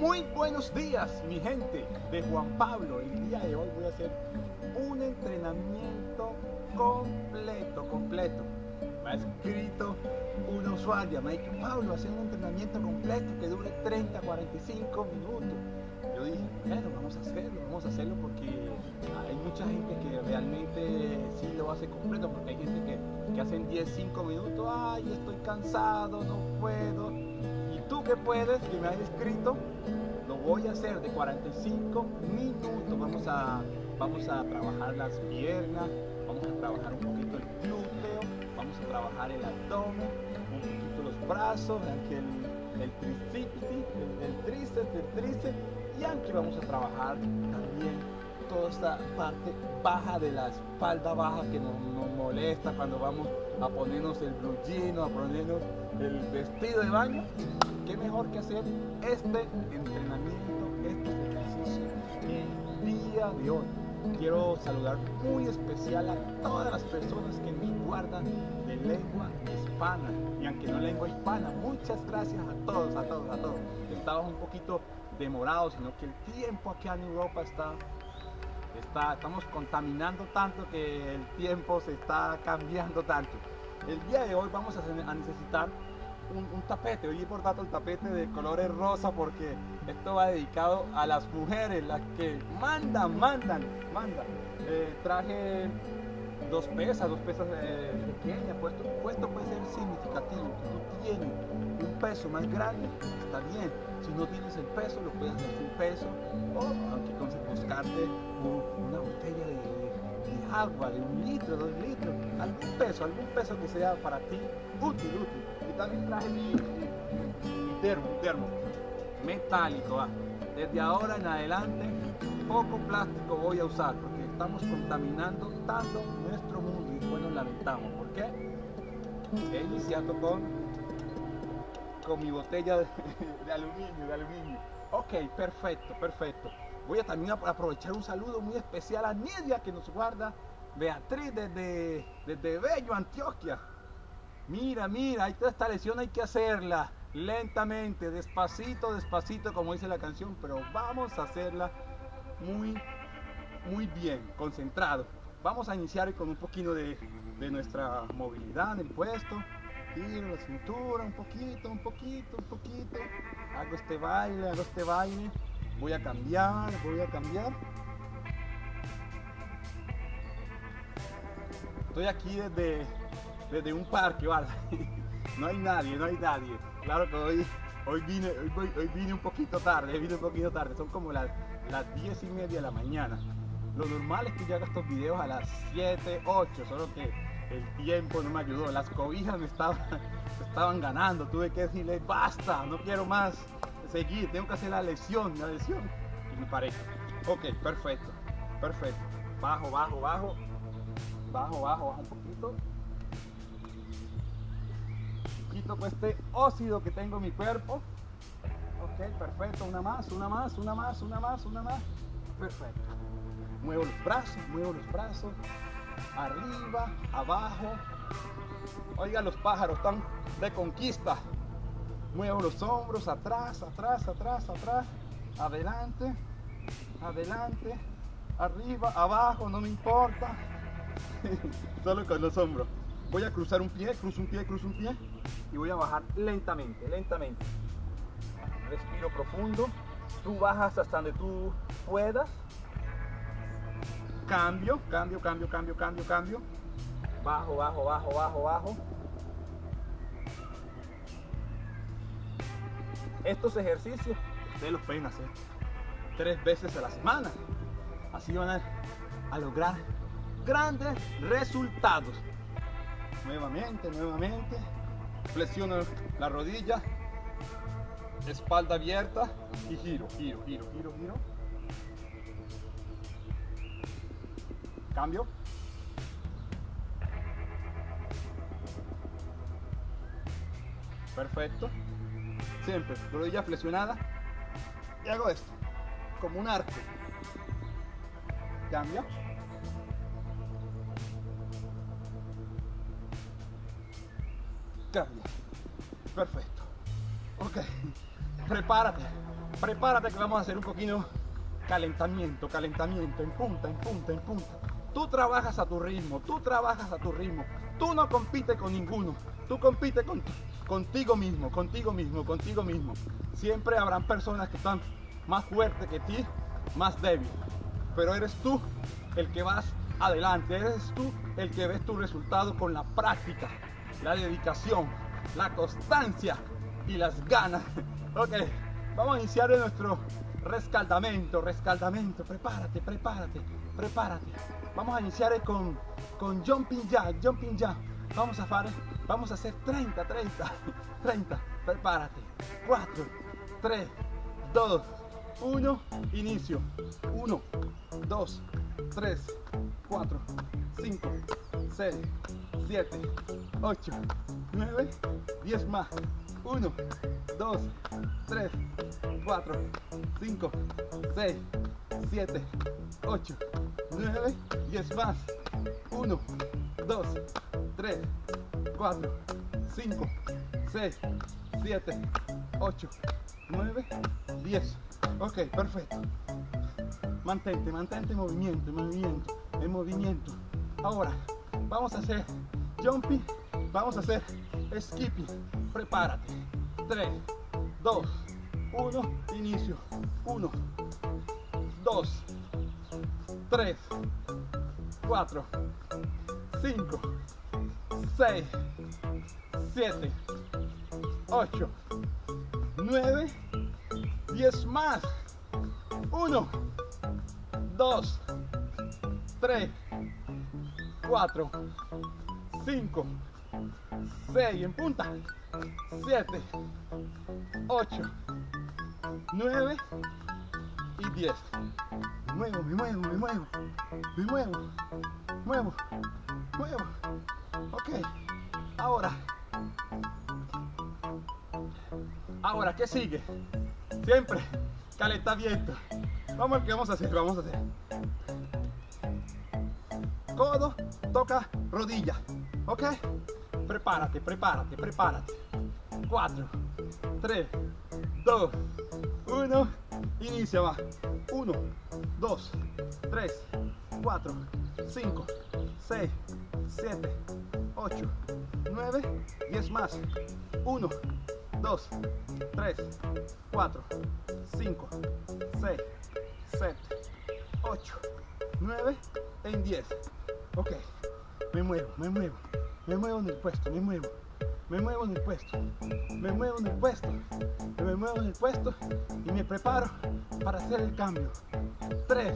Muy buenos días, mi gente de Juan Pablo. El día de hoy voy a hacer un entrenamiento completo, completo. Me ha escrito una usuaria, me ha dicho, Pablo, hacer un entrenamiento completo que dure 30, 45 minutos. Yo dije, bueno, vamos a hacerlo, vamos a hacerlo porque hay mucha gente que realmente sí lo hace completo, porque hay gente que, que hacen 10, 5 minutos, ay, estoy cansado, no puedo tú que puedes, que me has escrito, lo voy a hacer de 45 minutos. Vamos a, vamos a trabajar las piernas, vamos a trabajar un poquito el glúteo, vamos a trabajar el abdomen, un poquito los brazos, el, el tricipiti, el, tríceps, el tríceps, y aunque vamos a trabajar también toda esta parte baja de la espalda baja que nos, molesta cuando vamos a ponernos el blue a ponernos el vestido de baño qué mejor que hacer este entrenamiento, estos ejercicios el día de hoy. Quiero saludar muy especial a todas las personas que nos guardan de lengua hispana. Y aunque no lengua hispana, muchas gracias a todos, a todos, a todos. Estamos un poquito demorados, sino que el tiempo aquí en Europa está Estamos contaminando tanto que el tiempo se está cambiando tanto. El día de hoy vamos a necesitar un, tapete. Hoy he portado el tapete de colores rosa porque esto va dedicado a las mujeres, las que mandan, mandan, mandan. Eh, traje dos pesas, dos pesas eh, pequeñas, puesto, puesto puede ser significativo. Si tú tienes un peso más grande, está bien. Si no tienes el peso, lo puedes hacer sin peso. O aunque buscarte una botella de, agua de un litro, dos litros, algún peso, algún peso que sea para ti útil, útil también traje mi, termo, termo metálico. Desde ahora en adelante, poco plástico voy a usar porque estamos contaminando tanto lamentamos. ¿Por qué? He con, con mi botella de, aluminio, de aluminio. Ok, perfecto, perfecto. Voy a también aprovechar un saludo muy especial a Nidia que nos guarda Beatriz desde, desde Bello, Antioquia. Mira, mira, esta lesión hay que hacerla lentamente, despacito, despacito, como dice la canción, pero vamos a hacerla muy, muy bien, concentrado. Vamos a iniciar con un poquito de, nuestra movilidad en el puesto. Tiro la cintura un poquito, un poquito, un poquito. Hago este baile, hago este baile. Voy a cambiar, voy a cambiar. Estoy aquí desde desde un parque, ¿vale? No hay nadie, no hay nadie. Claro que hoy, hoy, vine, hoy, vine un poquito tarde, vine un poquito tarde, son como las, las 10 y media de la mañana. Lo normal es que yo haga estos videos a las 7, 8, solo que el tiempo no me ayudó, las cobijas me estaban, ganando, tuve que decirle basta, no quiero más seguir, tengo que hacer la lesión, la lesión. Y me paré. Ok, perfecto, perfecto. Bajo, bajo, bajo, bajo, bajo, bajo un poquito quito pues este óxido que tengo en mi cuerpo. Ok, perfecto, una más, una más, una más, una más, una más. Perfecto. Muevo los brazos, muevo los brazos. Arriba, abajo. Oiga, los pájaros están de conquista. Muevo los hombros, atrás, atrás, atrás, atrás. Adelante, adelante. Arriba, abajo, no me importa. Solo con los hombros. Voy a cruzar un pie, cruzo un pie, cruzo un pie y voy a bajar lentamente, lentamente. Respiro profundo. Tú bajas hasta donde tú puedas. Cambio, cambio, cambio, cambio, cambio, cambio. Bajo, bajo, bajo, bajo, bajo. Estos ejercicios ustedes los pueden hacer tres veces a la semana. Así van a, lograr grandes resultados. Nuevamente, nuevamente flexiono la rodilla, espalda abierta y giro, giro, giro, giro, giro. Cambio. Perfecto. Siempre, rodilla flexionada. Y hago esto, como un arco. Cambio. Cambia. Perfecto. Ok. Prepárate. prepárate que vamos a hacer un poquito calentamiento, calentamiento, en punta, en punta, en punta. Tú trabajas a tu ritmo, tú trabajas a tu ritmo. Tú no compites con ninguno, tú compites con, contigo mismo, contigo mismo, contigo mismo. Siempre habrán personas que están más fuertes que ti, más débil. Pero eres tú el que vas adelante, eres tú el que ves tu resultado con la práctica, la dedicación, la constancia y las ganas. Ok, vamos a iniciar nuestro rescaldamento, rescaldamento. Prepárate, prepárate, prepárate. Vamos a iniciar con, con jumping jack, jumping jack. Vamos a hacer, vamos a hacer 30, 30, 30. Prepárate. 4, 3, 2, 1. Inicio. 1, 2, 3, 4, 5, 6, 7, 8, 9, 10 más. 1, 2, 3, 4, 5, 6, 7, 8, 9, 10 más. 1, 2, 3, 4, 5, 6, 7, 8, 9, 10. Ok, perfecto. Mantente, mantente en movimiento, en movimiento, en movimiento. Ahora, vamos a hacer jumping, vamos a hacer skipping. Prepárate. 3, 2, 1, inicio. 1, 2, 3, 4, 5, 6, 7, 8, 9, 10 más. 1, 2, 3, 4, 5, 6 en punta, 7, 8, 9 y 10. Me muevo, me muevo, me muevo, me muevo, muevo, muevo. Ok, ahora, ahora, ¿qué sigue? Siempre calentamiento. Vamos a ver qué vamos a hacer, vamos a hacer. Codo, toca rodilla, ¿ok? Prepárate, prepárate, prepárate. 4, 3, 2, 1. Inicia, va. 1, 2, 3, 4, 5, 6, 7, 8, 9, 10 más. 1, 2, 3, 4, 5, 6, 7, 8, 9, en 10. Ok, me muevo, me muevo, me muevo en el puesto, me muevo, me muevo en el puesto, me muevo en el puesto, me muevo en el puesto y me preparo para hacer el cambio. 3,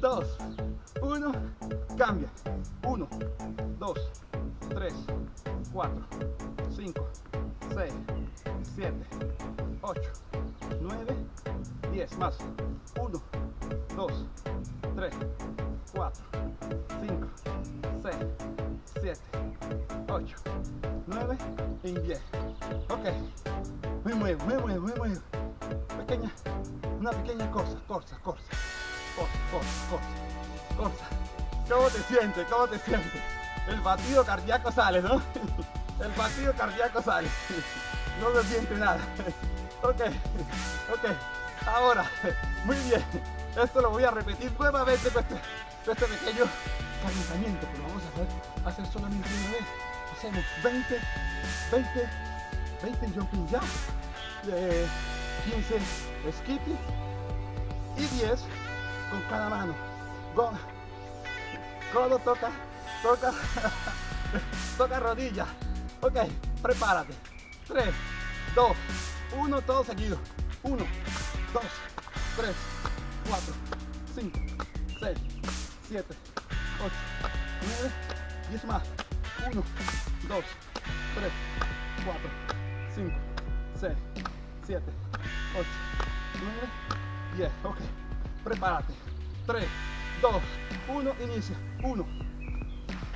2, 1, cambia. 1, 2, 3, 4, 5, 6, 7, 8, 9, 10 más. 1, 2, 3, 4, me muevo, me muevo, me muevo. Pequeña, una pequeña cosa, cosa, cosa, cosa, cosa, cosa, cosa. ¿Cómo te sientes? ¿Cómo te sientes? El batido cardíaco sale, ¿no? El batido cardíaco sale. No se siente nada. Ok, ok. Ahora, muy bien. Esto lo voy a repetir nuevamente con este, este pequeño calentamiento, pero vamos a hacer, hacer solamente una vez. Hacemos 20, 20, 20 jumping jacks, de 15 skipping y 10 con cada mano. Go, codo toca, toca, toca rodilla. Ok, prepárate. 3, 2, 1, todo seguido. 1, 2, 3, 4, 5, 6, 7, 8, 9, 10 más. 1, 2, 3, 4, 5, 6, 7, 8, 9, 10. Ok, prepárate. 3, 2, 1, inicia. 1,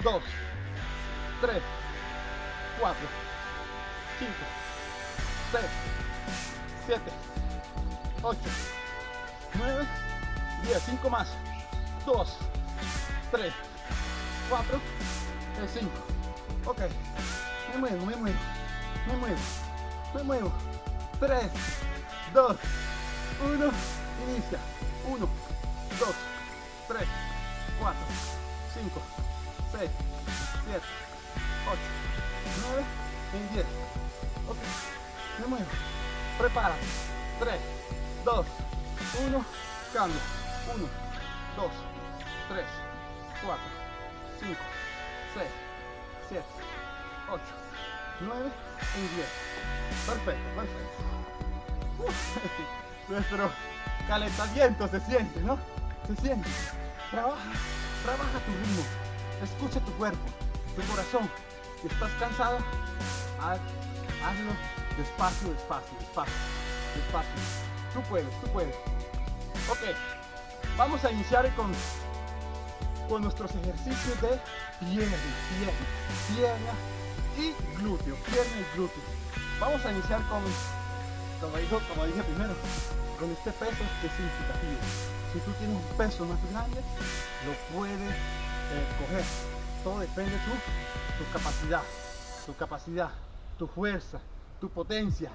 2, 3, 4, 5, 6, 7, 8, 9, 10, 5 más, 2, 3, 4, 5. Ok, me muevo, me muevo, me muevo, me muevo. 3, 2, 1, inicia. 1, 2, 3, 4, 5, 6, 7, 8, 9 y 10. Ok, me muevo. Prepárate. 3, 2, 1, cambio. 1, 2, 3, 4, 5, 6, 7, 8, 9 y 10. Perfecto, perfecto. Nuestro calentamiento se siente, ¿no? Se siente. Trabaja, trabaja tu ritmo. Escucha tu cuerpo, tu corazón. Si estás cansado, haz, hazlo despacio, despacio, despacio, despacio. Tú puedes, tú puedes. Ok, vamos a iniciar con, con nuestros ejercicios de pierna, pierna, pierna y glúteo, pierna y glúteo. Vamos a iniciar con, como, dijo, como dije primero, con este peso que es significativo. Si tú tienes un peso más grande, lo puedes eh, coger. Todo depende de tu, capacidad, tu capacidad, tu fuerza, tu potencia.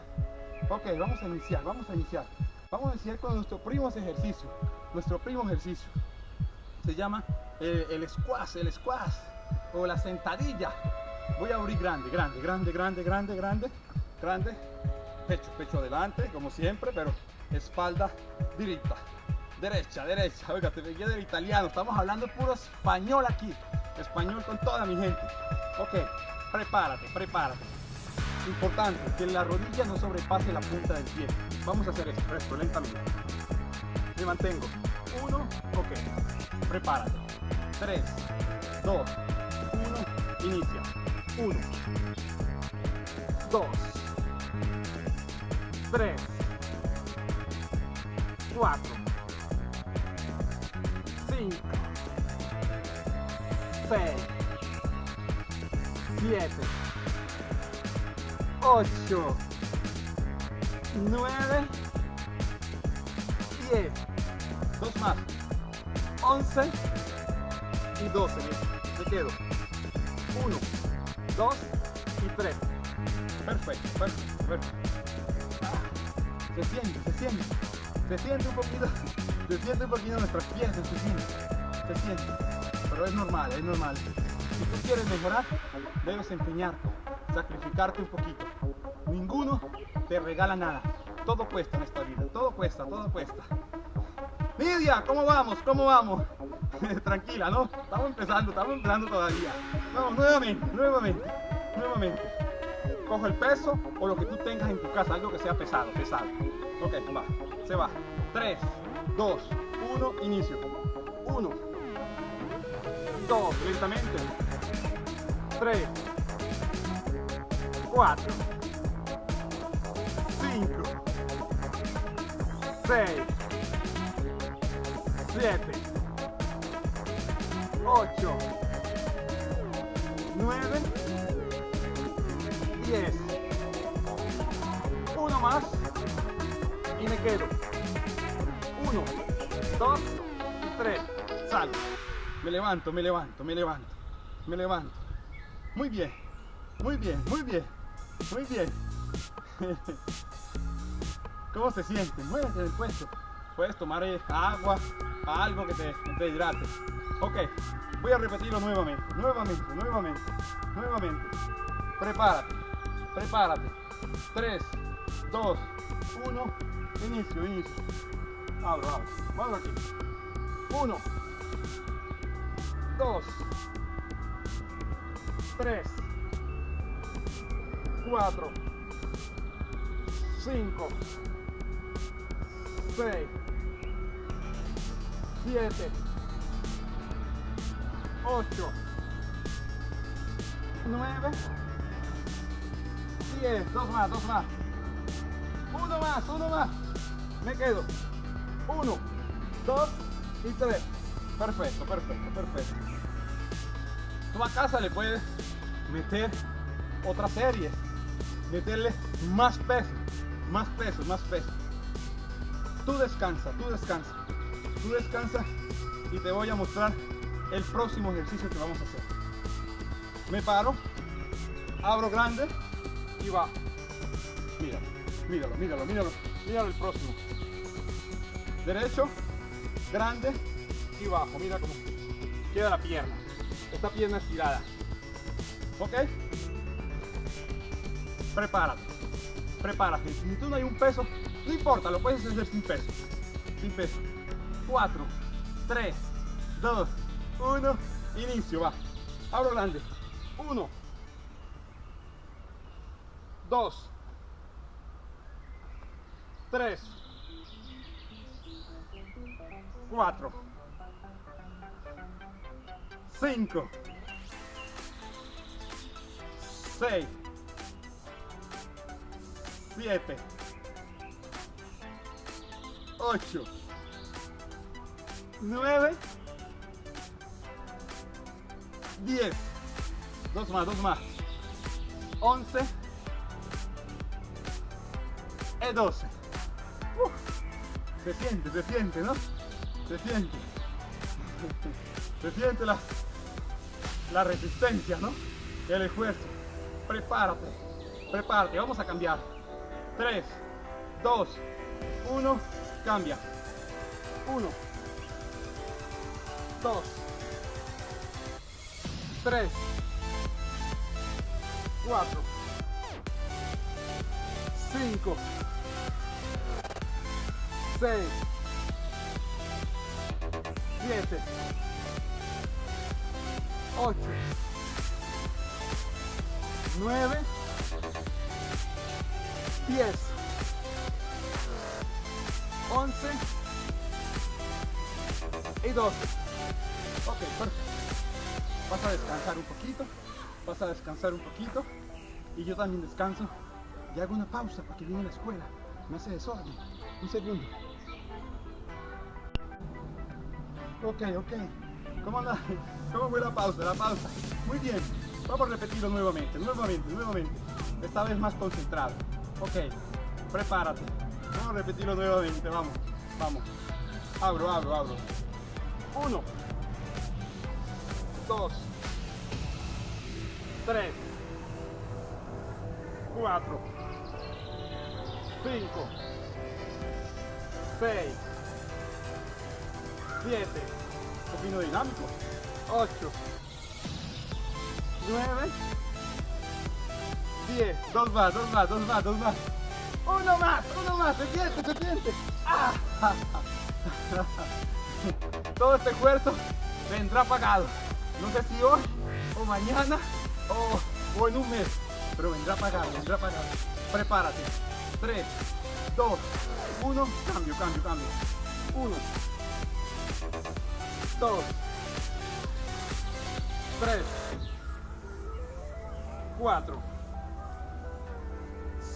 Ok, vamos a iniciar, vamos a iniciar. Vamos a iniciar con nuestro primo ejercicio. Nuestro primo ejercicio. Se llama eh, el squash, el squash o la sentadilla. Voy a abrir grande, grande, grande, grande, grande, grande, grande. Pecho, pecho adelante, como siempre, pero espalda directa. Derecha, derecha. Oiga, te veía del italiano. Estamos hablando puro español aquí. Español con toda mi gente. Ok, prepárate, prepárate. Importante, que la rodilla no sobrepase la punta del pie. Vamos a hacer esto, esto lentamente. Me mantengo. Uno, ok. Prepárate. Tres, dos, uno, inicia. Uno, dos, tres, cuatro, cinco, seis, siete, ocho, nueve, diez. Dos más. Once y doce. Me quedo. Uno, dos y tres. Perfecto, perfecto, perfecto. Se siente, se siente. Se siente un poquito, se siente un poquito nuestras piernas, se siente, se siente. Pero es normal, es normal. Si tú quieres mejorar, debes empeñarte, sacrificarte un poquito. Ninguno te regala nada. Todo cuesta en esta vida, todo cuesta, todo cuesta. Lidia, ¿cómo vamos? ¿Cómo vamos? Tranquila, ¿no? Estamos empezando, estamos empezando todavía. Vamos, nuevamente, nuevamente, nuevamente. Coge el peso o lo que tú tengas en tu casa, algo que sea pesado, pesado. Ok, va, se va. 3, 2, 1, inicio. 1, 2, lentamente. 3, 4, 5, 6, 7, 8, 9, 10. Uno más y me quedo. Uno, dos y tres. Salgo. Me levanto, me levanto, me levanto, me levanto. Muy bien, muy bien, muy bien, muy bien. ¿Cómo se siente? Muévete del puesto. Puedes tomar eh, agua, algo que te, te hidrate. Ok, voy a repetirlo nuevamente, nuevamente, nuevamente, nuevamente. Prepárate, prepárate. 3, 2, 1, inicio, inicio. Abro, abro, abro aquí. 1, 2, 3, 4, 5, 6, 7, 8, 9, 10, dos más, dos más. Uno más, uno más. Me quedo. Uno, dos y tres. Perfecto, perfecto, perfecto. Tú a casa le puedes meter otra serie. Meterle más peso, más peso, más peso. Tú descansa, tú descansa. Tú descansa y te voy a mostrar el próximo ejercicio que vamos a hacer. Me paro, abro grande y va. Míralo, míralo, míralo, míralo. Míralo el próximo. derecho, grande y bajo. Mira cómo queda la pierna. Esta pierna estirada. ¿Ok? Prepárate. Prepárate. Si tú no hay un peso, no importa, lo puedes hacer sin peso. Sin peso. 4, 3, 2, 1. Inicio, va. Abro grande. 1, 2, 3, 4, 5, 6, 7, 8, 9, 10. Dos más, dos más. 11 y 12. Uf, se siente, se siente, ¿no? Se siente. Se siente la, la resistencia, ¿no? El esfuerzo. Prepárate, prepárate. Vamos a cambiar. 3, 2, 1, cambia. 1, 2, 3, 4, 5, 6, 7, 8, 9, 10, 11 y 12. Ok, perfecto. Vas a descansar un poquito, vas a descansar un poquito y yo también descanso y hago una pausa porque viene la escuela, me hace desorden. Un segundo. Ok, ok. ¿Cómo, anda? ¿Cómo fue la pausa? La pausa. Muy bien. Vamos a repetirlo nuevamente, nuevamente, nuevamente. Esta vez más concentrado. Ok. Prepárate. Vamos a repetirlo nuevamente. Vamos. Vamos. Abro, abro, abro. Uno. Dos. Tres. Cuatro. Cinco. Seis. Siete. Poquito dinámico. Ocho. Nueve. Diez. Dos más, dos más, dos más, dos más. Uno más, uno más. Se siente, se siente. ¡Ah! Todo este esfuerzo vendrá pagado. No sé si hoy o mañana o, o en un mes, pero vendrá pagado, vendrá pagado. Prepárate. 3, 2, 1, cambio, cambio, cambio. 1, 2, 3, 4,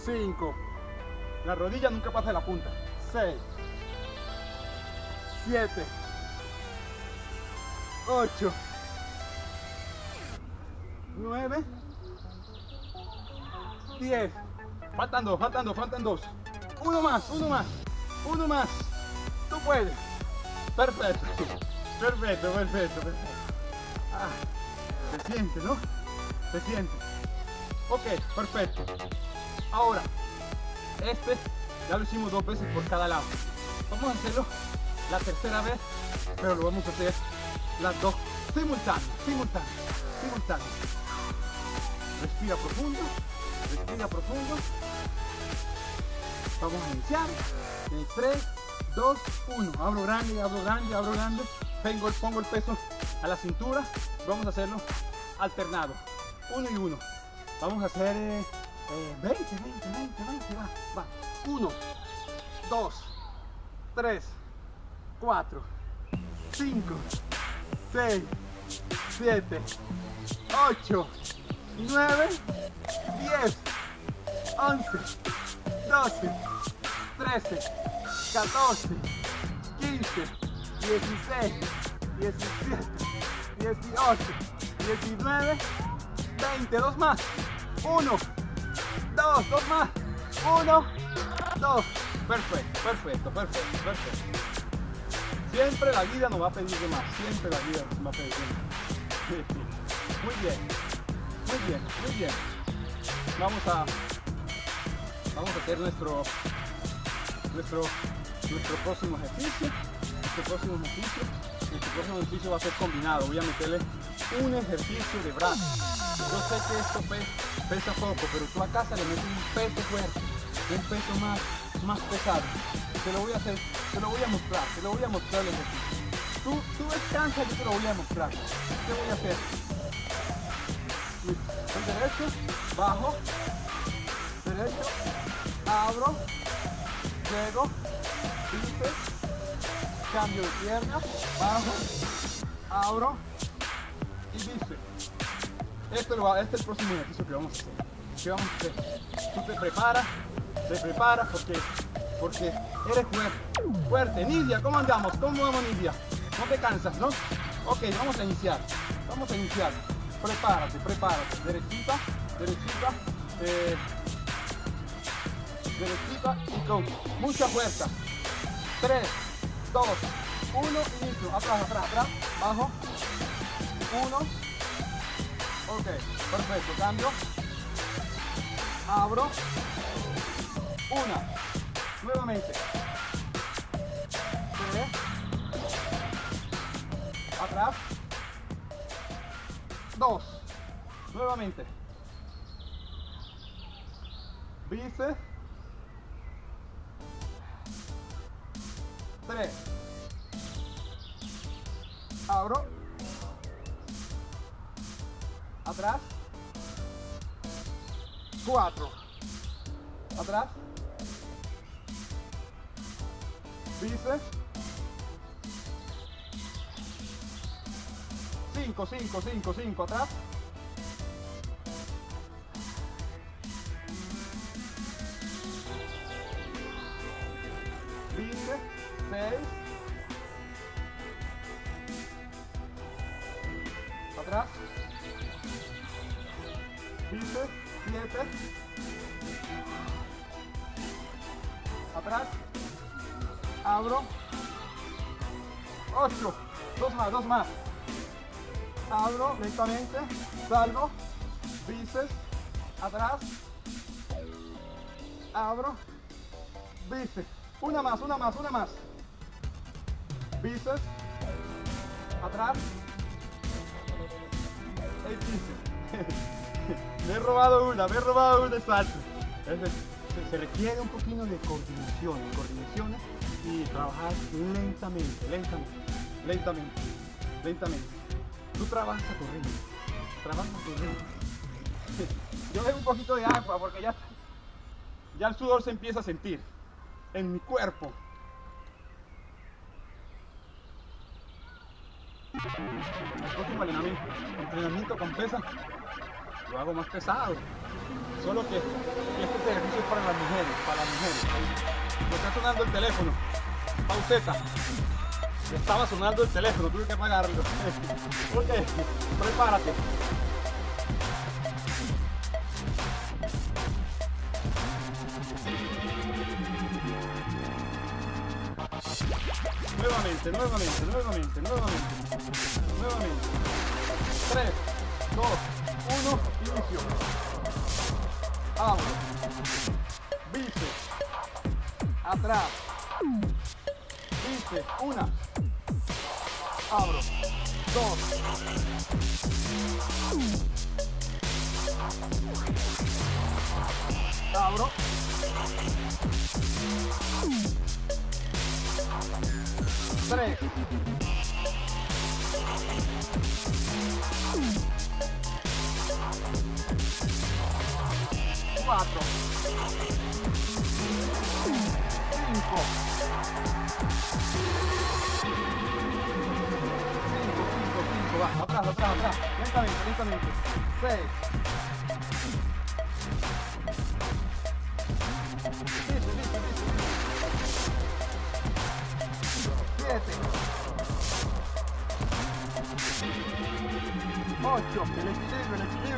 5. La rodilla nunca pasa de la punta. 6, 7, 8, 9, 10. Faltan dos, faltan dos, faltan dos. Uno más, uno más, uno más. Tú puedes. Perfecto, perfecto, perfecto, perfecto. Ah, se siente, ¿no? Se siente. Ok, perfecto. Ahora, este ya lo hicimos dos veces por cada lado. Vamos a hacerlo la tercera vez, pero lo vamos a hacer las dos simultáneas, simultáneas, simultáneas. Respira profundo, respira profundo. Vamos a iniciar. En 3, 2, 1. Abro grande, abro grande, abro grande. Pongo, pongo el peso a la cintura. Vamos a hacerlo alternado. Uno y uno. Vamos a hacer eh, 20, 20, 20, 20. Va, va. 1, 2, 3, 4, 5, 6, 7, 8, 9, 10, 11, 12, 13, 14, 15, 16, 17, 18, 19, 20, dos más, 1, 2, dos más, 1, 2, perfecto, perfecto, perfecto, perfecto. Siempre la vida nos va a pedir de más, siempre la vida nos va a pedir de más. Muy bien, muy bien, muy bien. Vamos a, vamos a hacer nuestro, nuestro, nuestro próximo ejercicio. Nuestro próximo ejercicio. Nuestro próximo ejercicio va a ser combinado. Voy a meterle un ejercicio de brazo. Yo sé que esto pesa, poco, pero tú a casa le metes un peso fuerte, un peso más, más pesado. Te lo voy a hacer, te lo voy a mostrar, te lo voy a mostrar el ejercicio. Tú, tú descansa, yo te lo voy a mostrar. ¿Qué voy a hacer? Derecho, bajo, derecho, abro, llego, bíceps, cambio de pierna, bajo, abro y bíceps. Este, este es el próximo ejercicio que vamos a hacer. ¿Qué vamos a hacer? Tú te preparas, te preparas porque, porque eres fuerte. Fuerte. Nidia, ¿cómo andamos? ¿Cómo vamos Nidia? No te cansas, ¿no? Ok, vamos a iniciar. Vamos a iniciar. Prepárate, prepárate. Derechita, derechita. Eh, derechita y con mucha fuerza. 3, 2, 1, inicio. Atrás, atrás, atrás. Bajo. 1. Ok, perfecto. Cambio. Abro. Una. Nuevamente. Tres. Atrás. Dos. Nuevamente. Bíceps. Tres. Abro. Atrás. Cuatro. Atrás. Bíceps. Cinco, cinco, cinco, cinco. Atrás. Bíceps. Seis. Atrás. Bíceps. Siete. Atrás. Abro. Ocho. Dos más, dos más. Abro lentamente. Salgo. Bíceps. Atrás. Abro. Bíceps. Una más, una más, una más. Bíceps. Atrás. El bíceps. me he robado una, me he robado una salto. Se, se requiere un poquito de coordinación, de coordinación y trabajar lentamente, lentamente, lentamente, lentamente. Tú trabajas a tu ritmo, trabajas a tu ritmo. Yo veo un poquito de agua porque ya, ya el sudor se empieza a sentir en mi cuerpo. El próximo entrenamiento, entrenamiento con pesa lo hago más pesado. Solo que este ejercicio es para las mujeres, para las mujeres. Me está sonando el teléfono. Pauseta. Estaba sonando el teléfono, tuve que apagarlo. ok, prepárate. Nuevamente, nuevamente, nuevamente, nuevamente. Nuevamente. 3, 2, 1, inicio. Abro. Bíceps. Atrás. Bíceps. Una. Abro. Dos. Abro. Tres. Cuatro. Cinco. Lentamente, lentamente. Seis. Dice, dice, dice. Siete. Ocho. El equilibrio, el equilibrio, el equilibrio.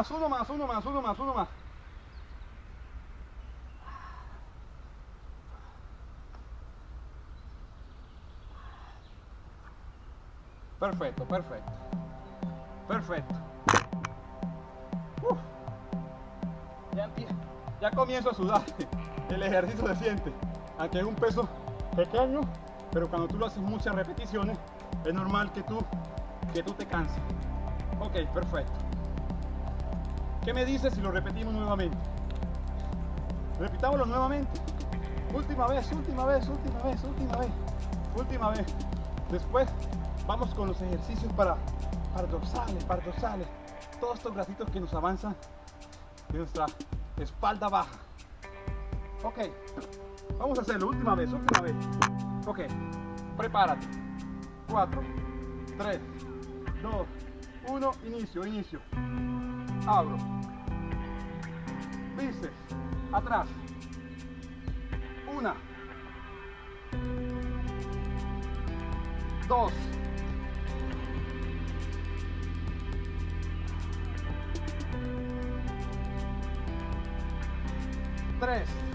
más, uno más, uno más, uno más, uno más. Perfecto, perfecto. Perfecto. Ya, ya comienzo a sudar. El ejercicio se siente. Aunque es un peso pequeño, pero cuando tú lo haces muchas repeticiones, es normal que tú, que tú te canses. Ok, perfecto. ¿Qué me dices si lo repetimos nuevamente? Repitámoslo nuevamente. Última vez, última vez, última vez, última vez, última vez. Después vamos con los ejercicios para, para dorsales, para. Todos estos grasitos que nos avanzan de nuestra espalda baja. Ok, vamos a hacerlo. Última vez, última vez. Ok, prepárate. 4, 3, 2, 1, inicio, inicio. Abro. Bíceps, atrás. Una. Dos. Tres.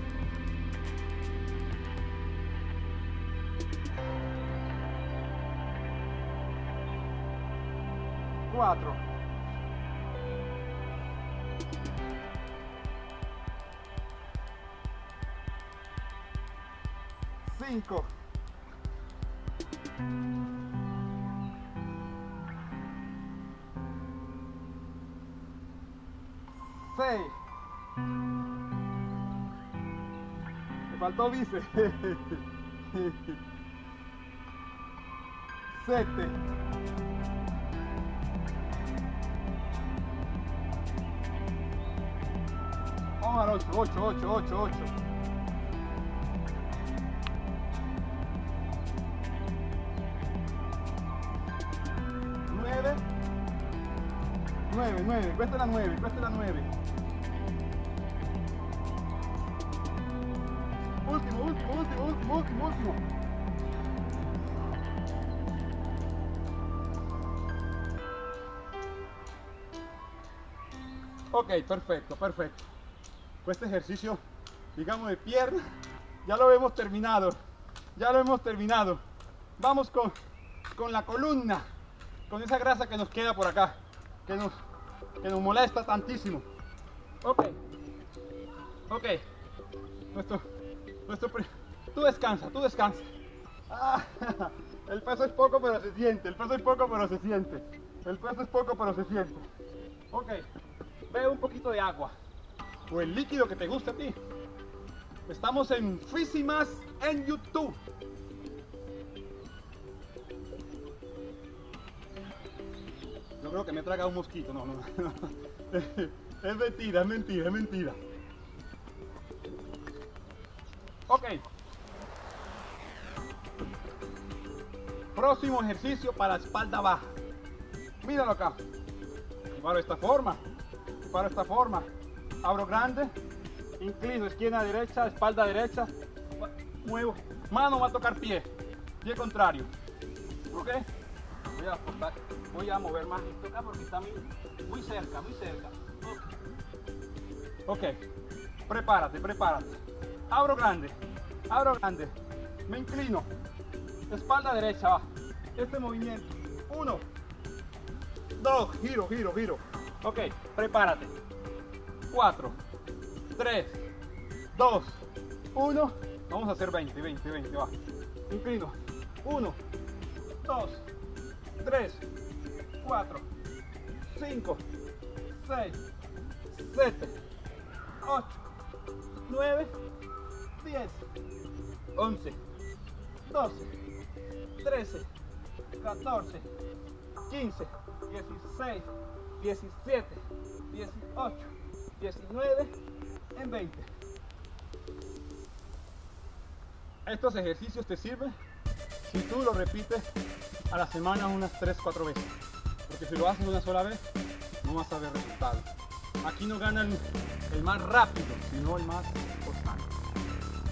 Faltó vice. Siete. Vamos al 8, 8, 8, 8, 8. 9 9, 9, cuesta la 9, cuesta la 9. Ok, perfecto, perfecto. Este ejercicio, digamos, de pierna, ya lo hemos terminado. Ya lo hemos terminado. Vamos con, con la columna, con esa grasa que nos queda por acá, que nos, que nos molesta tantísimo. Ok, ok. Nuestro, nuestro, tú descansa, tú descansa. Ah, el peso es poco, pero se siente. El peso es poco, pero se siente. El peso es poco, pero se siente. Ok, bebe un poquito de agua o el líquido que te guste a ti. Estamos en Físimas en YouTube. Yo creo que me traga un mosquito, no, no, no. Es mentira, es mentira, es mentira. Ok. Próximo ejercicio para espalda baja. Míralo acá. Para esta forma. Para esta forma. Abro grande. Inclino esquina derecha, espalda derecha. Muevo. Mano va a tocar pie. Pie contrario. Ok. Voy a apostar. Voy a mover más esto acá porque está muy, cerca, muy cerca. Ok. Prepárate, prepárate. Abro grande. Abro grande. Me inclino. Espalda derecha. Este movimiento. Uno. Dos. Giro, giro, giro. Ok. Prepárate. Cuatro. Tres. Dos. Uno. Vamos a hacer 20, 20, 20. Va. Inclino. Uno. Dos. Tres. Cuatro. Cinco. Seis. Siete. Ocho. Nueve. Diez. Once. 12, 13, 14, 15, 16, 17, 18, 19, en 20. Estos ejercicios te sirven si tú lo repites a la semana unas 3-4 veces. Porque si lo haces una sola vez, no vas a ver resultados. Aquí no gana el, más rápido, sino el más constante.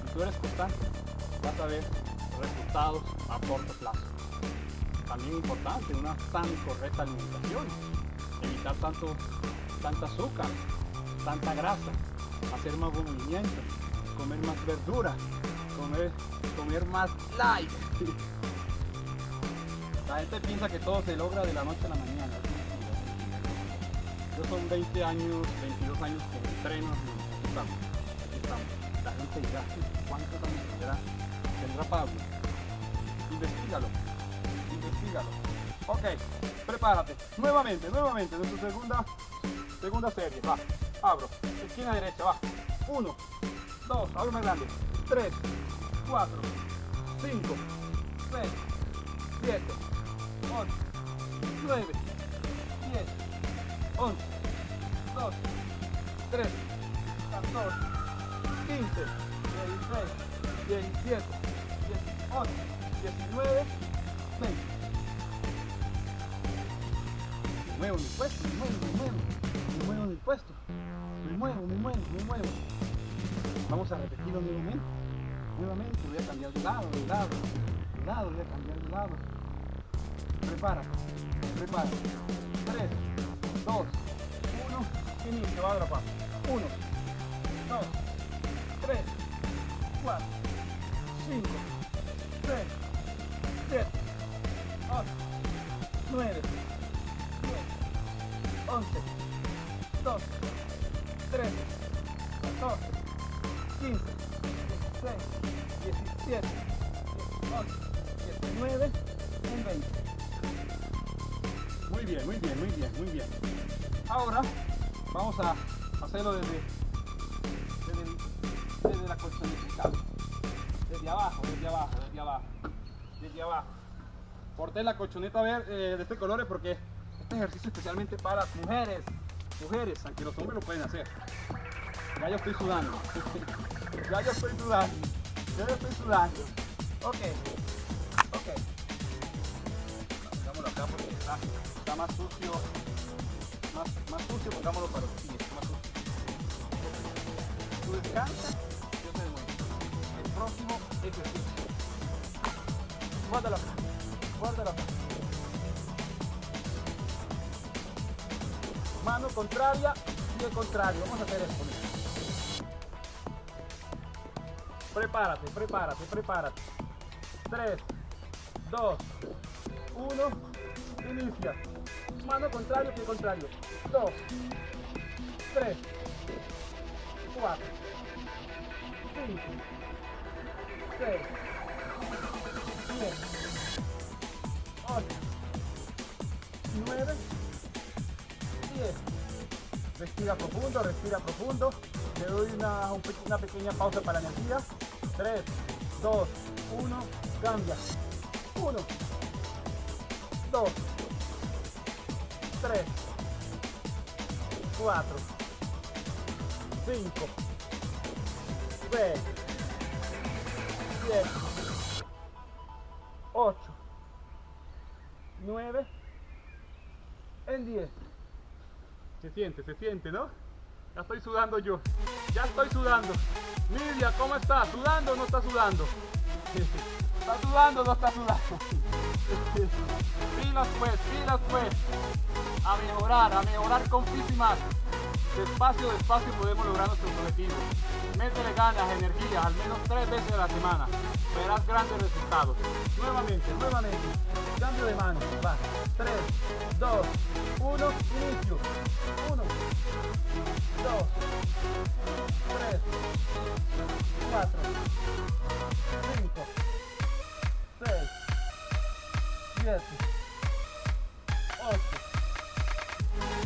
Si tú eres constante, vas a ver resultados a corto plazo. También importante, una sana y correcta alimentación. Evitar tanto, tanta azúcar, tanta grasa, hacer más movimiento, comer más verdura, comer, comer más light. La gente piensa que todo se logra de la noche a la mañana. Yo son 20 años, 22 años que entreno y estamos, aquí estamos. La gente dirá, ¿cuántos años tendrá, tendrá Pablo? Investígalo, investígalo. Ok, prepárate. Nuevamente, nuevamente, nuestra segunda, segunda serie. Va, abro, esquina derecha, va. 1, 2, abro más grande. 3, 4, 5, 6, 7, 8, 9, 5, 6, 7, 8, 9, 11, 12, 13, 14, 15, 16, 17, 18, 19, y 20. Muy bien, muy bien, muy bien, muy bien. Ahora vamos a hacerlo desde, Porté la colchoneta verde, de este color porque este ejercicio especialmente para las mujeres, mujeres, aunque los hombres lo pueden hacer. Ya yo estoy sudando, ya yo estoy sudando, ya yo estoy sudando. Ok, ok. Pongámoslo acá porque está, más sucio, más, sucio, pongámoslo para los pies, más sucio. Tú descansa, yo te demuestro. El próximo ejercicio. Guárdalo acá, guárdalo acá. mano contraria el contrario. Vamos a hacer esto. Prepárate, prepárate, prepárate. 3, 2, 1, inicia. Mano contrario, pie contrario. 2, 3, 4, 5, 6, Respira profundo, respira profundo. Le doy una, una pequeña pausa para la energía. 3, 2, 1, cambia. 1, 2, 3, 4, 5, 6, 7, 8, 9, en 10. Se siente, se siente, ¿no? Ya estoy sudando yo. Ya estoy sudando. Lidia, ¿cómo estás? ¿Sudando o no está sudando? ¿Está sudando o no está sudando? pilas pues, pilas pues. A mejorar, a mejorar con más. Despacio, despacio podemos lograr nuestros objetivos. Métele ganas, energía, al menos tres veces a la semana. Verás grandes resultados. Nuevamente, nuevamente. Cambio de mano. Va. 3, 2, 1, inicio. 1, 2, 3, 4, 5, 6, 7, 8,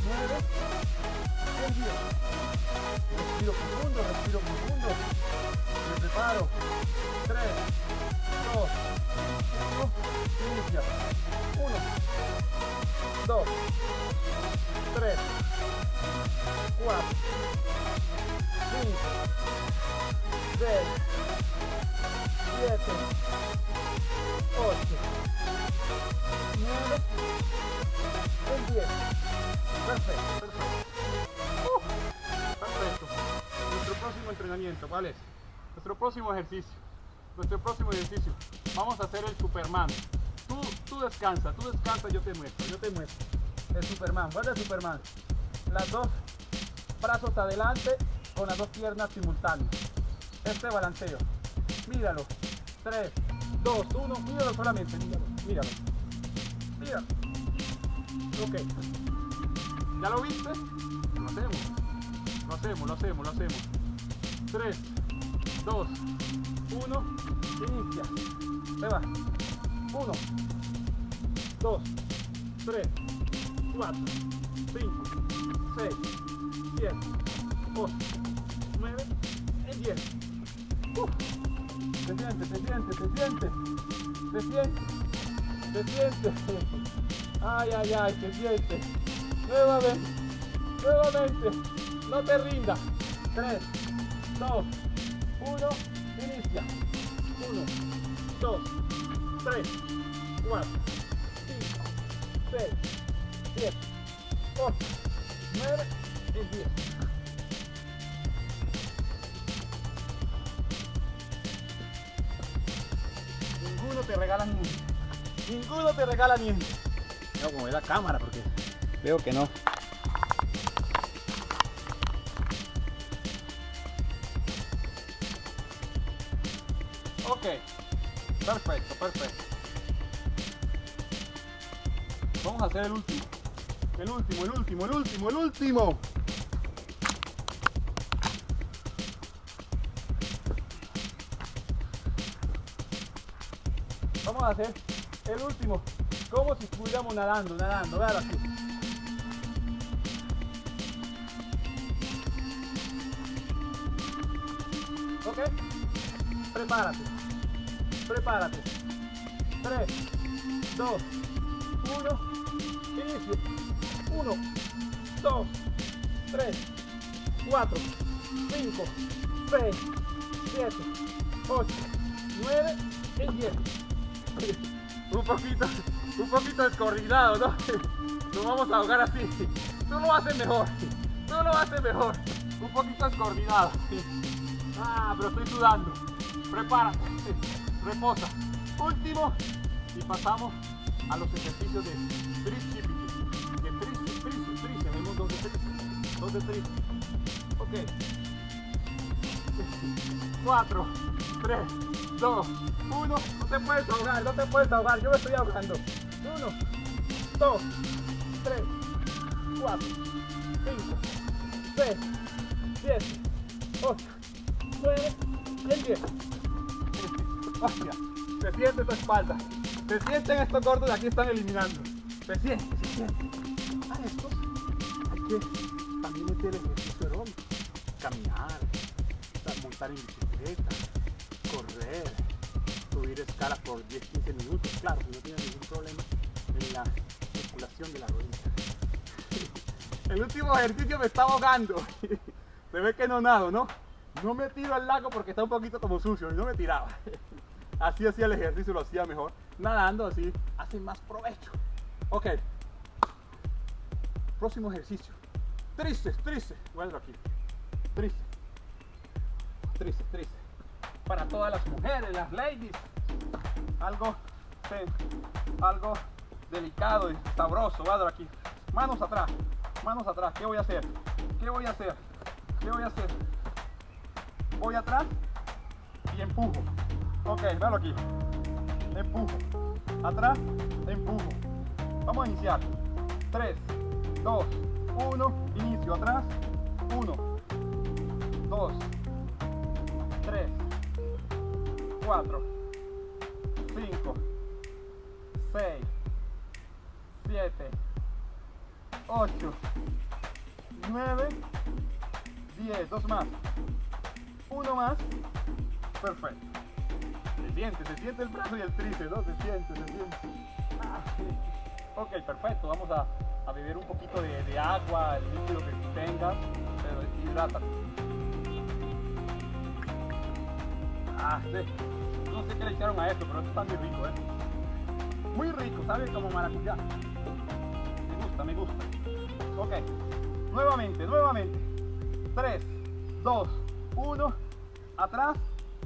9, Respiro profundo, respiro profundo. Me preparo. 3, 2, 1, inicia. 1, 2, 3, 4, 5, 6, 7, 8, 9, 10. Perfecto, perfecto. Perfecto. Nuestro próximo entrenamiento, ¿cuál es? Nuestro próximo ejercicio. Nuestro próximo ejercicio. Vamos a hacer el Superman. Tú, tú descansa, tú descansa, yo te muestro, yo te muestro. El Superman, ¿cuál es el Superman? Las dos brazos adelante con las dos piernas simultáneas. Este balanceo. Míralo. 3, 2, 1, míralo solamente, míralo, míralo. Respira. Ok. ¿Ya lo viste? Lo hacemos. Lo hacemos, lo hacemos, lo hacemos. 3, 2, 1. Inicia. Se va. 1, 2, 3, 4, 5, 6, 7, 8, 9 y 10. Uf. Se siente, se siente, se siente. Se siente. Se siente. Ay, ay, ay, se siente. Nuevamente. Nuevamente. No te rindas. 3, 2, 1. Inicia. 1, 2, 3, 4, 5, 6, 7, 8, 9 y 10. Ninguno te regala ni Ninguno te regala ni No, como es la cámara porque veo que no. Ok, perfecto, perfecto. Vamos a hacer el último. El último, el último, el último, el último. Hacer el último. Como si estuviéramos nadando, nadando. Vean aquí. ¿Ok? Prepárate. Prepárate. 3, 2, 1. Inicio. 1, 2, 3, 4, 5, 6, 7, 8, 9 y 10. Un poquito, un poquito descoordinado, ¿no? Nos vamos a ahogar así. Tú lo haces mejor. Tú lo haces mejor. Un poquito descoordinado. Ah, pero estoy sudando. Prepárate. Reposa. Último. Y pasamos a los ejercicios de tríceps. De tríceps. Tenemos dos de tríceps. Dos de tríceps. Ok. 4, 3, 2, 1. No te puedes ahogar, no te puedes ahogar. Yo me estoy ahogando. 1, 2, 3, 4, 5, 6, 7, 8, 9, y 10. Hostia, se siente tu espalda. Se sienten estos gordos de aquí están eliminando. Se siente, se siente. A estos hay que también meter ejercicio aeróbico. Caminar, montar en bicicleta, subir escalas por 10-15 minutos. Claro, si no tienes ningún problema en la circulación de la rodilla. El último ejercicio me está ahogando. Se ve que no nado, ¿no? No me tiro al lago porque está un poquito como sucio y no me tiraba. Así hacía el ejercicio, lo hacía mejor. Nadando así hace más provecho. Ok. Próximo ejercicio. Tristes, tristes. Vuelvo aquí. Tristes. Tristes, tristes. Para todas las mujeres, las ladies. Algo, sí, algo delicado y sabroso. Vuelvo aquí. Manos atrás. Manos atrás. ¿Qué voy a hacer? ¿Qué voy a hacer? ¿Qué voy a hacer? Voy atrás y empujo. Ok, véalo aquí. Empujo. Atrás, empujo. Vamos a iniciar. 3, 2, 1. Inicio. Atrás. 1, 2, 4, 5, 6, 7, 8, 9, 10. Dos más. Uno más. Perfecto. Se siente, se siente el brazo y el tríceps, ¿no? Se siente, se siente. Ah. Ok, perfecto. Vamos a, a beber un poquito de, de, agua, el líquido que tengas, pero hidrátate. Ah. No sé qué le echaron a esto, pero esto está muy rico, ¿eh? Muy rico, ¿sabes? Como maracuyá. Me gusta, me gusta. Ok. Nuevamente, nuevamente. 3, 2, 1. Atrás,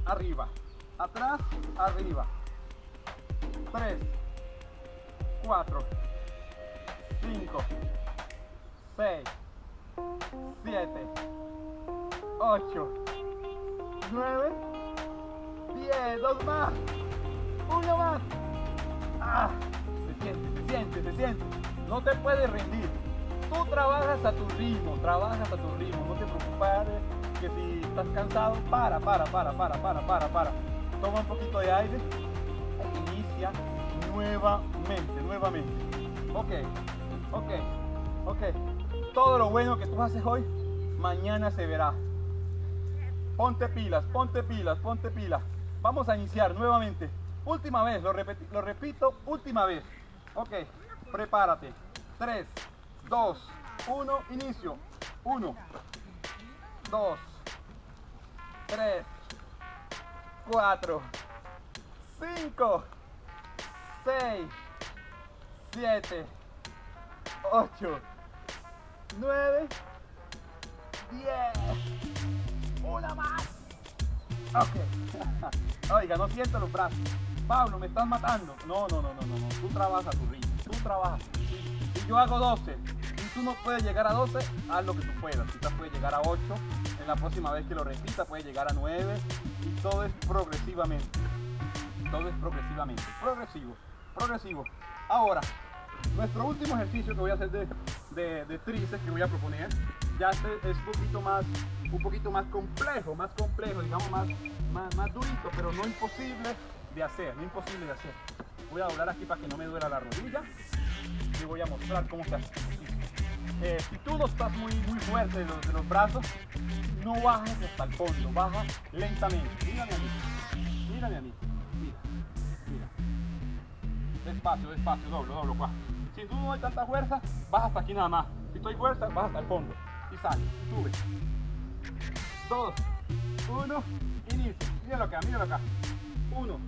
arriba. Atrás, arriba. 3, 4, 5, 6, 7, 8, 9, 10. Dos más. Uno más. Ah, se siente, se siente, se siente. No te puedes rendir. Tú trabajas a tu ritmo, trabajas a tu ritmo. No te preocupes que si estás cansado, para, para, para, para, para, para, para. Toma un poquito de aire inicia nuevamente, nuevamente. Ok, ok, ok. Todo lo bueno que tú haces hoy, mañana se verá. Ponte pilas, ponte pilas, ponte pilas. Vamos a iniciar nuevamente. Última vez, lo, lo repito, última vez. Ok, prepárate. 3, 2, 1, inicio. 1, 2, 3, 4, 5, 6, 7, 8, 9, 10. Una más. Ok. Oiga, no siento los brazos. Pablo, me estás matando. No, no, no, no, no. Tú trabajas tu ritmo. Tú trabajas. Si yo hago 12 y tú no puedes llegar a 12, haz lo que tú puedas. Quizás puedes llegar a 8. En la próxima vez que lo repita, puedes llegar a 9. Y todo es progresivamente. Todo es progresivamente. Progresivo. Progresivo. Ahora, nuestro último ejercicio que voy a hacer de, de, de tríceps, que voy a proponer, ya este es un poquito más un poquito más complejo, más complejo, digamos más, más, más durito, pero no imposible de hacer, no imposible de hacer. Voy a doblar aquí para que no me duela la rodilla y voy a mostrar cómo se hace. Eh, si tú no estás muy, muy fuerte de los, brazos, no bajes hasta el fondo, baja lentamente. Mírame a mí, mírame a mí, mira, mira. Despacio, despacio, doblo, doblo, cuá. Si tú no hay tanta fuerza, baja hasta aquí nada más. Si tú hay fuerza, baja hasta el fondo. Y sale, sube. 2, 1, inicio. Míralo acá, míralo acá. 1,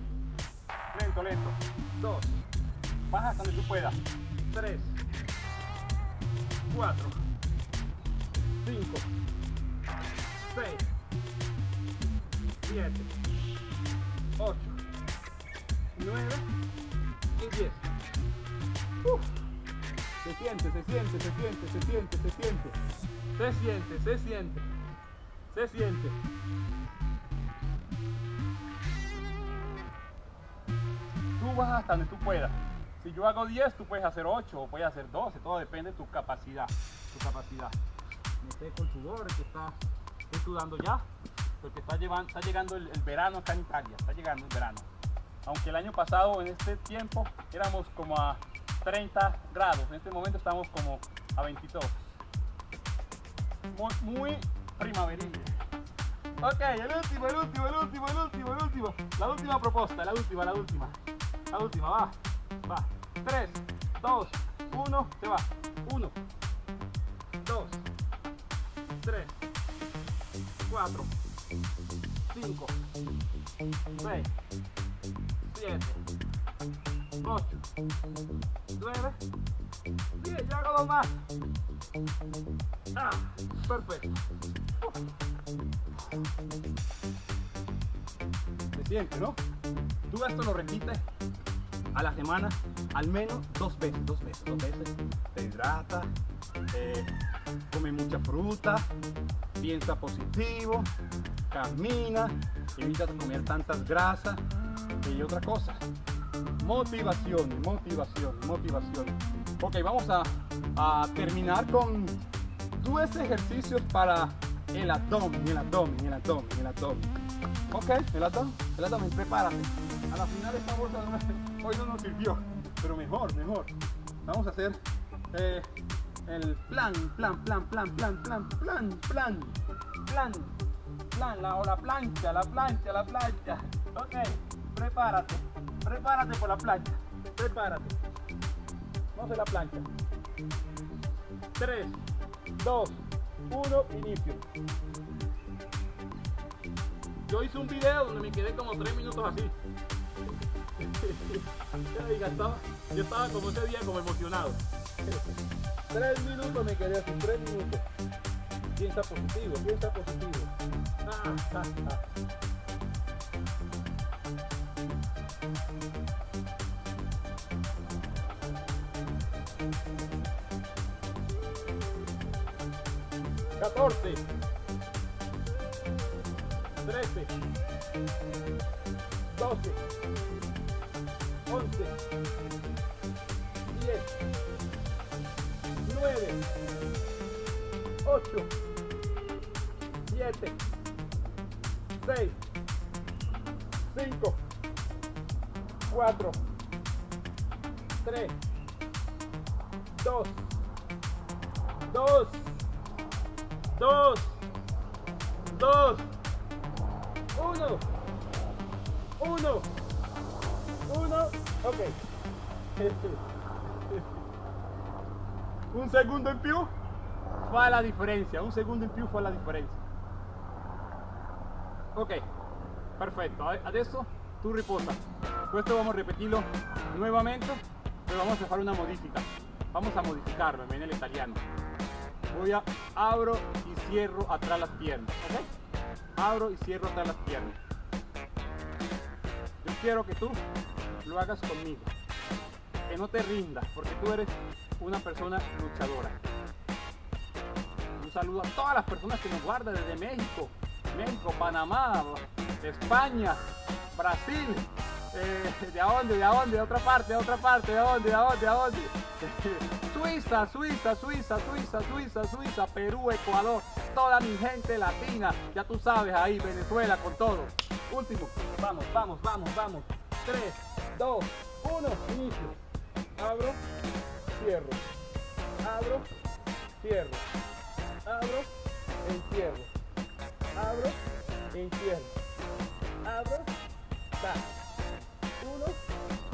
lento, lento. 2, baja hasta donde tú puedas. 3, 4, 5, 6, 7, 8, 9 y 10. Uf. Se siente, se siente, se siente, se siente, se siente. Se siente, se siente. Se siente. Tú vas hasta donde tú puedas. Si yo hago 10, tú puedes hacer 8 o puedes hacer 12. Todo depende de tu capacidad. Tu capacidad. El sudor, que está sudando ya. Porque está, llevando, está llegando el, el verano acá en Italia. Está llegando el verano. Aunque el año pasado en este tiempo éramos como a 30 grados. En este momento estamos como a 22. Muy, muy primaveril. Ok, el último, el último, el último, el último, el último. La última propuesta, la última, la última. La última, va. Va. 3, 2, 1, se va. 1, 2, 3, 4, 5, 6, 7, 8, 9, 10. Ya hago dos más. Ah, perfecto. Se siente, ¿no? Tú esto lo repites a la semana al menos dos veces, dos veces, dos veces. Te hidrata, eh, come mucha fruta, piensa positivo, camina, evita comer tantas grasas y otra cosa. Motivación, motivación, motivación. Ok, vamos a, terminar con dos ejercicios para el abdomen, el abdomen, el abdomen, el abdomen. Ok, el abdomen, el abdomen, prepárate. A la final esta bolsa hoy no nos sirvió, pero mejor, mejor. Vamos a hacer eh, el plan, plan, plan, plan, plan, plan, plan, plan, plan, plan, la, o la plancha, la plancha, la plancha. Ok, prepárate, prepárate por la plancha, prepárate. Vamos a la plancha. 3, 2, 1, inicio. Yo hice un video donde me quedé como 3 minutos así. yo estaba como ese día como emocionado. 3 minutos me quedé así, 3 minutos. Piensa positivo, piensa positivo. 14 13 12 la differenza, un secondo in più fa la differenza. Ok, perfetto, adesso tu riposa. Questo vamos a repetirlo nuevamente, pero vamos a hacer una modifica. Vamos a modificarlo en el italiano. Voy a abro y cierro atrás las piernas. Abro y cierro atrás las piernas. Yo quiero que tú lo hagas conmigo. Que no te rindas, porque tú eres una persona luchadora. Saludo a todas las personas que nos guardan desde México, México, Panamá, España, Brasil, eh, ¿de dónde? ¿De dónde? De otra parte, de otra parte, ¿de dónde? ¿De dónde? ¿De dónde? Suiza, Suiza, Suiza, Suiza, Suiza, Suiza, Perú, Ecuador, toda mi gente latina, ya tú sabes ahí, Venezuela con todo. Último, vamos, vamos, vamos, vamos. 3, 2, 1, inicio. Abro, cierro. Abro, cierro. Abro, encierro. Abro, encierro. Abro, ta. Uno,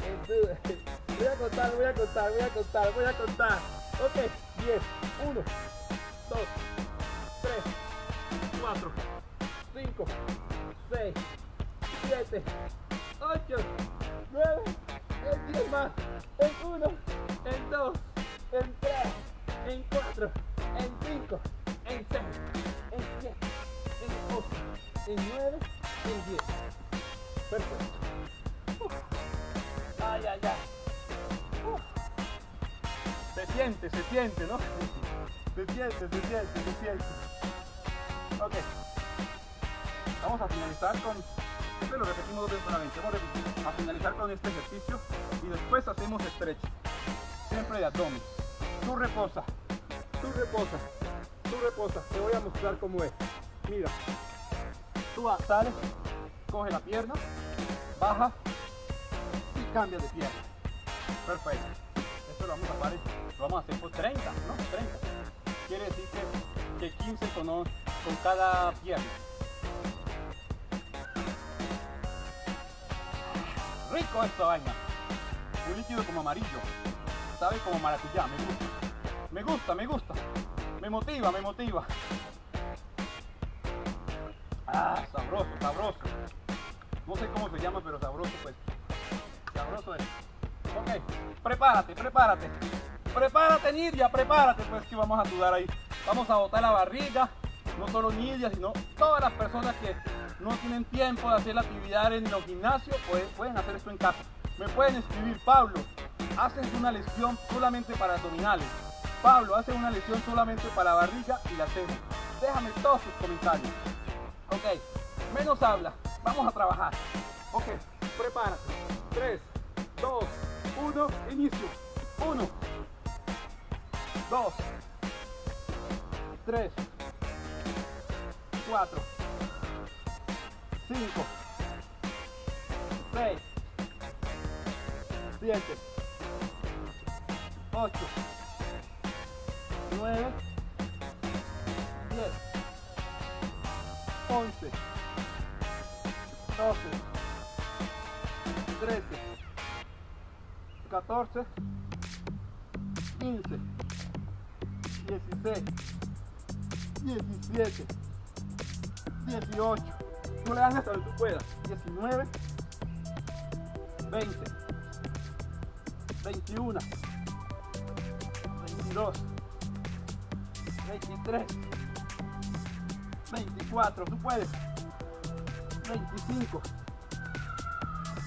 en Voy a contar, voy a contar, voy a contar, voy a contar. Ok, 10, 1, 2, 3, 4, 5, 6, 7, 8, 9, en 10 más, en 1, en 2, en 3, en 4, en 5, en 6, en 7, en 8, en 9, en 10. Perfecto. Uf. Ay, ay, ay. Se siente, se siente, ¿no? Se siente, se siente, se siente. Ok. Vamos a finalizar con... Este lo repetimos dos veces solamente. Vamos a finalizar con este ejercicio y después hacemos stretch. Siempre de abdomen. Tú reposa, tú reposa, reposa. Te voy a mostrar cómo es. Mira. Tú sales, coge la pierna, baja y cambia de pierna. Perfecto. Esto lo vamos a hacer, lo vamos a hacer por 30, ¿no? 30. Quiere decir que, que 15 con, con cada pierna. Rico esta vaina. Un líquido como amarillo. Sabe como maracuyá, me gusta. Me gusta, me gusta. Me motiva, me motiva. Ah, sabroso, sabroso. No sé cómo se llama, pero sabroso pues. Sabroso es. Ok, prepárate, prepárate. Prepárate, Nidia, prepárate, pues que vamos a sudar ahí. Vamos a botar la barriga. No solo Nidia, sino todas las personas que no tienen tiempo de hacer la actividad en los gimnasios, pues pueden hacer esto en casa. Me pueden escribir, Pablo, haces una lesión solamente para abdominales. Pablo, hace una lesión solamente para barriga y la hacemos. Déjame todos sus comentarios. Ok, menos habla. Vamos a trabajar. Ok, prepárate. 3, 2, 1, inicio. 1, 2, 3, 4, 5, 6, 7, 8, 9, 10, 11, 12, 13, 14, 15, 16, 17, 18, tú le das hasta donde tú puedas, 19, 20, 21, 22, 23, 24, tú puedes, 25,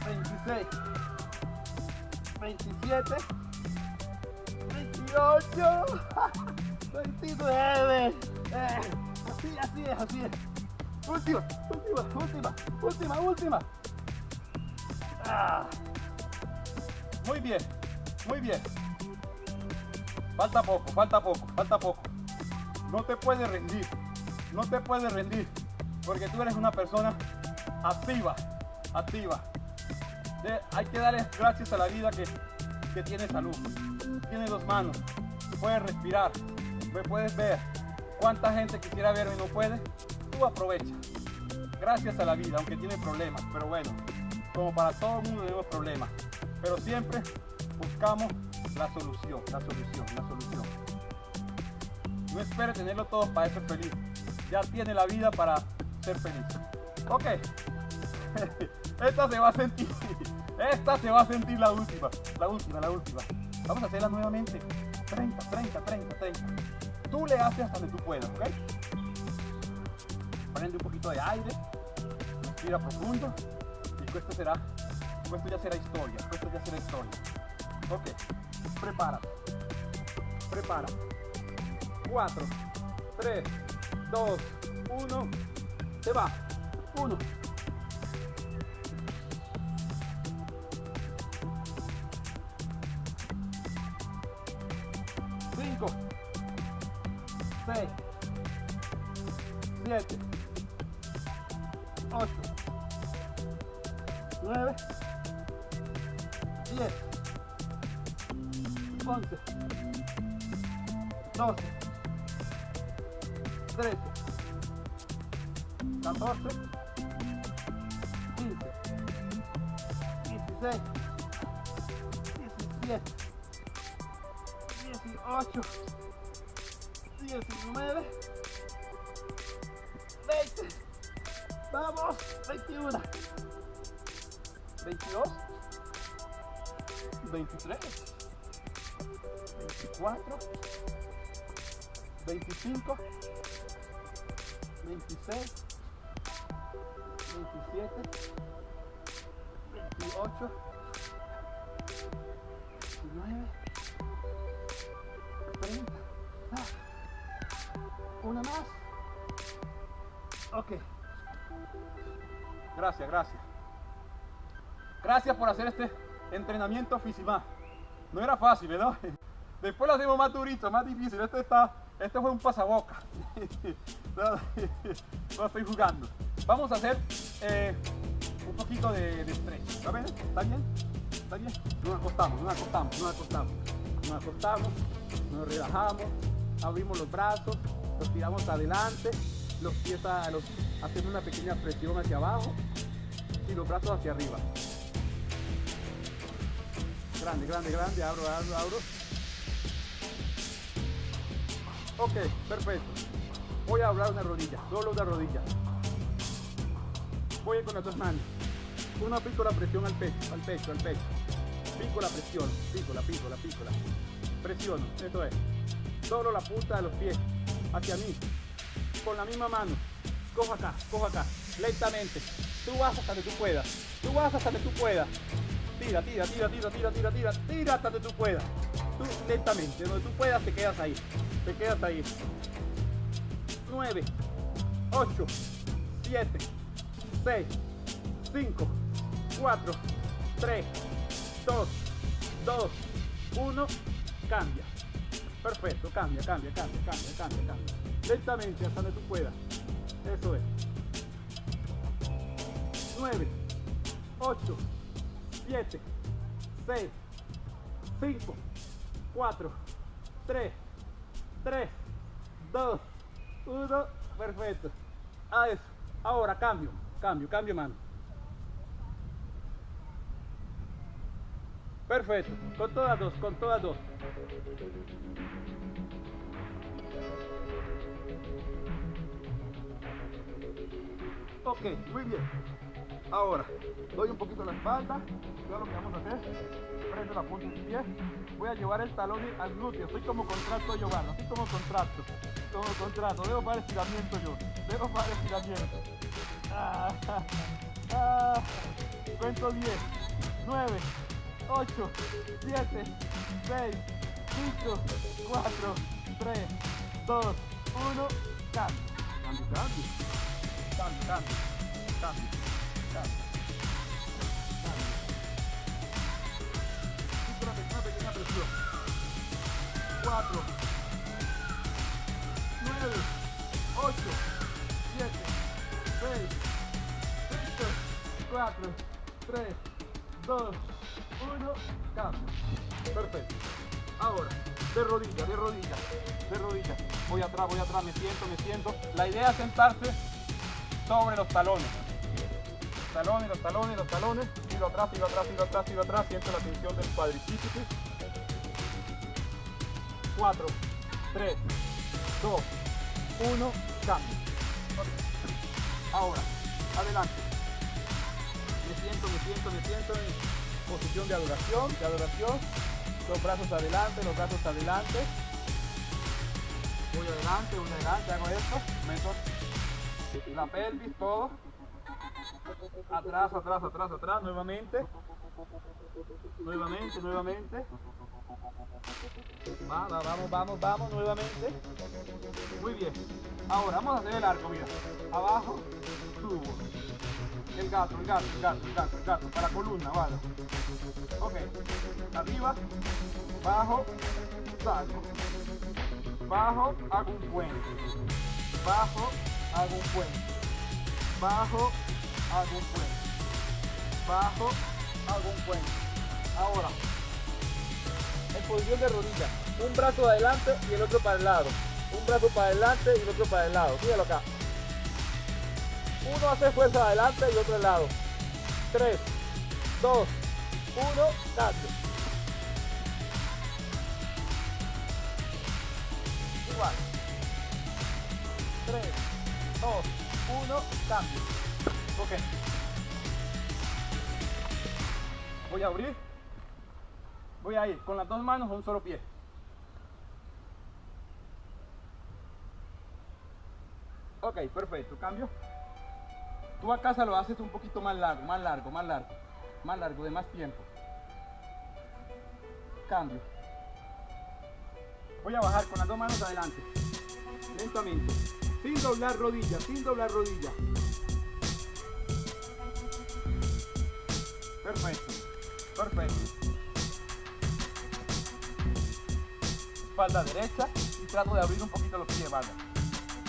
26, 27, 28, 29. Eh, así, así es, así es. Última, última, última, última, última. Ah. Muy bien, muy bien. Falta poco, falta poco, falta poco. No te puedes rendir, no te puedes rendir, porque tú eres una persona activa, activa. hay que darle gracias a la vida que, que tiene salud. Tiene dos manos, puedes respirar, puedes ver. ¿Cuánta gente quisiera verme y no puede? Tú aprovecha. Gracias a la vida, aunque tiene problemas, pero bueno, como para todo el mundo tenemos problemas, pero siempre buscamos la solución, la solución, la solución. No espere tenerlo todo para ser feliz. Ya tiene la vida para ser feliz. Ok. Esta se va a sentir. Esta se va a sentir la última. La última, la última. Vamos a hacerla nuevamente. 30, 30, 30, 30. Tú le haces hasta donde tú puedas, ¿ok? Prende un poquito de aire. Respira profundo. Y esto será. Esto ya será historia. Esto ya será historia. Ok. Prepara. Prepara. 4, 3, 2, 1. Se va. 1. 13, 14, 15, 16, 17, 18, 19, 20, vamos, 21, 22, 23, 24, 25, 26, 27, 28, 29, 30. Una más. Ok. Gracias, gracias. Gracias por hacer este entrenamiento físico. No era fácil, ¿verdad? Después lo hacemos más durito, más difícil. Este está, este fue un pasaboca. no, estoy jugando. Vamos a hacer eh, un poquito de, de. ¿Está bien? ¿Está bien? ¿Está bien? Nos acostamos, nos acostamos, nos acostamos. Nos acostamos, nos relajamos, abrimos los brazos, los tiramos adelante, los pies a, los, hacemos una pequeña presión hacia abajo y los brazos hacia arriba. Grande, grande, grande, abro, abro, abro. Ok, perfecto. Voy a hablar una rodilla, solo una rodilla. Voy con las dos manos. Una pico la presión al pecho, al pecho, al pecho. Pico la presión, pico la, pico la, pico la. Presiono, eso es. Solo la punta de los pies hacia mí. Con la misma mano. Cojo acá, cojo acá. Lentamente. Tú vas hasta donde tú puedas. Tú vas hasta donde tú puedas. Tira, tira, tira, tira, tira, tira, tira. Tira hasta donde tú puedas. Tú lentamente. Donde tú puedas te quedas ahí. Te quedas ahí. 9, 8, 7, 6, 5, 4, 3, 2, 2, 1, cambia. Perfecto, cambia, cambia, cambia, cambia, cambia, cambia. Lentamente hasta donde tú puedas. Eso es. 9, 8, 7, 6, 5, 4, 3, 3, 2, uno, perfecto. A eso. Ahora cambio, cambio, cambio mano. Perfecto, con todas dos, con todas dos. Ok, muy bien. Ahora, doy un poquito la espalda. Veo lo que vamos a hacer. Prendo la punta del pie. Voy a llevar el talón al glúteo. Estoy como contrato yo, Estoy como contrato como contrato, debo para estiramiento yo, debo para estiramiento. Ah, ah, cuento 10, 9, 8, 7, 6, 5, 4, 3, 2, 1, cambio. Cambio, cambio. Cambio, cambio. Cambio, cambio. Cambio. Una pequeña presión. 4, 9, 8, 7, 6, 5, 4, 3, 2, 1, cambio. Perfecto. Ahora, de rodilla, de rodilla, de rodilla. Voy atrás, voy atrás, me siento, me siento. La idea es sentarse sobre los talones. Talones, los talones, los talones. Tiro atrás, tiro atrás, tiro atrás, tiro atrás. Siento la tensión del cuadricípice. 4, 3, 2, 1, cambio. Ahora, adelante. Me siento, me siento, me siento en posición de adoración, de adoración. Los brazos adelante, los brazos adelante. Voy adelante, voy adelante, hago esto. Meto la pelvis, todo. Atrás, atrás, atrás, atrás, nuevamente. Nuevamente, nuevamente. Vamos, vamos, vamos, vamos, nuevamente. Muy bien. Ahora vamos a hacer el arco, mira. Abajo, subo. El gato, el gato, el gato, el gato, el gato. Para columna, vale. Ok. Arriba, bajo, salgo. Bajo, hago un puente. Bajo, hago un puente. Bajo, hago un puente. Bajo, hago un puente. Ahora, en posición de rodilla. Un brazo adelante y el otro para el lado. Un brazo para adelante y el otro para el lado. Míralo acá. Uno hace fuerza adelante y otro al lado. 3, 2, 1, cambio. Igual. 3, 2, 1, cambio. Ok. Voy a abrir. Voy a ir con las dos manos a un solo pie. Ok, perfecto. Cambio. Tú a casa lo haces un poquito más largo, más largo, más largo, más largo, de más tiempo. Cambio. Voy a bajar con las dos manos adelante. Lentamente. Sin doblar rodillas, sin doblar rodillas. Perfecto. Perfecto. Espalda derecha y trato de abrir un poquito los pies, vale.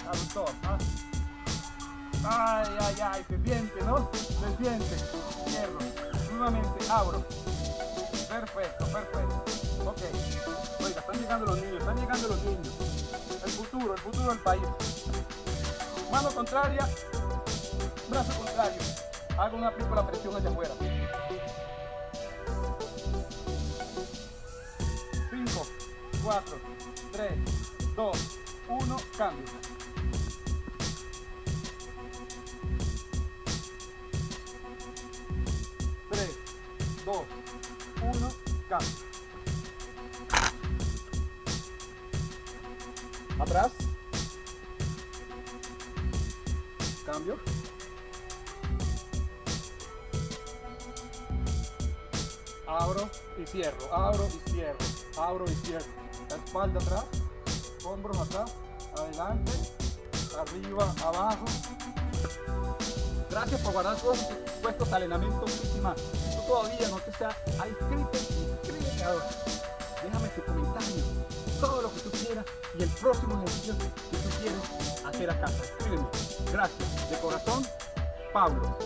Aductor, ¿no? Ay, ay, ay, se siente, ¿no? Se siente. Cierro. Nuevamente, abro. Perfecto, perfecto. Ok. Oiga, están llegando los niños, están llegando los niños. El futuro, el futuro del país. Mano contraria, brazo contrario. Hago una la presión hacia afuera. 5, 4, 3, 2, 1, cambio. 2, 1, cambio. Atrás. Espalda atrás, hombros atrás, adelante, arriba, abajo. Gracias por guardar todos puestos al entrenamiento más todavía no te has inscrito, inscríbete ahora. Déjame tu comentario, todo lo que tú quieras y el próximo ejercicio que tú quieres hacer a casa. Escríbeme. Gracias. De corazón, Pablo.